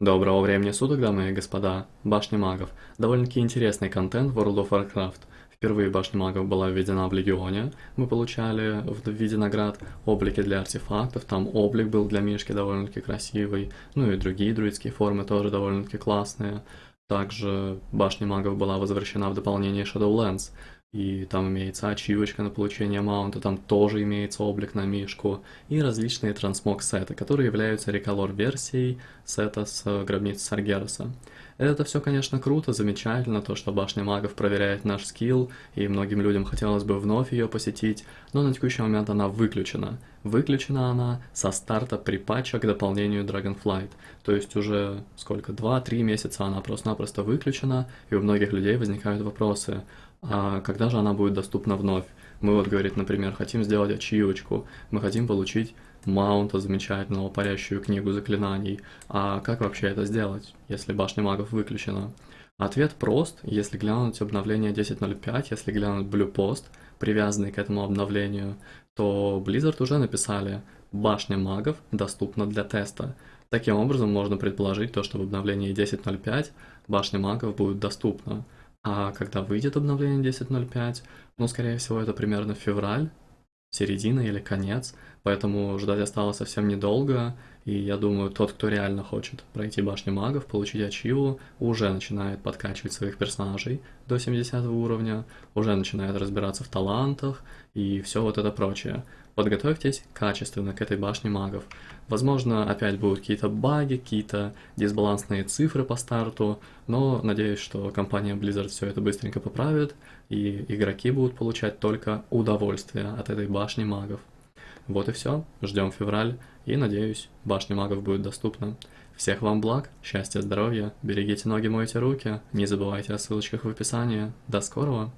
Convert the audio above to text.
Доброго времени суток, дамы и господа. Башня магов. Довольно-таки интересный контент в World of Warcraft. Впервые башня магов была введена в Легионе. Мы получали в виде наград облики для артефактов. Там облик был для Мишки довольно-таки красивый. Ну и другие друидские формы тоже довольно-таки классные. Также башня магов была возвращена в дополнение Shadowlands и там имеется ачивочка на получение маунта, там тоже имеется облик на мишку, и различные трансмог-сеты, которые являются реколор-версией сета с гробницы Саргераса. Это все, конечно, круто, замечательно, то, что Башня Магов проверяет наш скилл, и многим людям хотелось бы вновь ее посетить, но на текущий момент она выключена. Выключена она со старта при патча к дополнению Dragonflight, то есть уже сколько, 2-3 месяца она просто-напросто выключена, и у многих людей возникают вопросы, а когда же она будет доступна вновь? Мы вот, говорит, например, хотим сделать ачивочку, мы хотим получить маунта замечательного, парящую книгу заклинаний. А как вообще это сделать, если башня магов выключена? Ответ прост, если глянуть обновление 10.05, если глянуть Blue Post, привязанный к этому обновлению, то Blizzard уже написали «Башня магов доступна для теста». Таким образом, можно предположить то, что в обновлении 10.05 башня магов будет доступна. А когда выйдет обновление 10.05, ну, скорее всего, это примерно февраль, середина или конец, поэтому ждать осталось совсем недолго, и я думаю, тот, кто реально хочет пройти башню магов, получить ачиву, уже начинает подкачивать своих персонажей до 70 уровня, уже начинает разбираться в талантах и все вот это прочее. Подготовьтесь качественно к этой башне магов. Возможно, опять будут какие-то баги, какие-то дисбалансные цифры по старту, но надеюсь, что компания Blizzard все это быстренько поправит, и игроки будут получать только удовольствие от этой башни магов. Вот и все, ждем февраль, и надеюсь, башня магов будет доступна. Всех вам благ, счастья, здоровья, берегите ноги, мойте руки, не забывайте о ссылочках в описании. До скорого!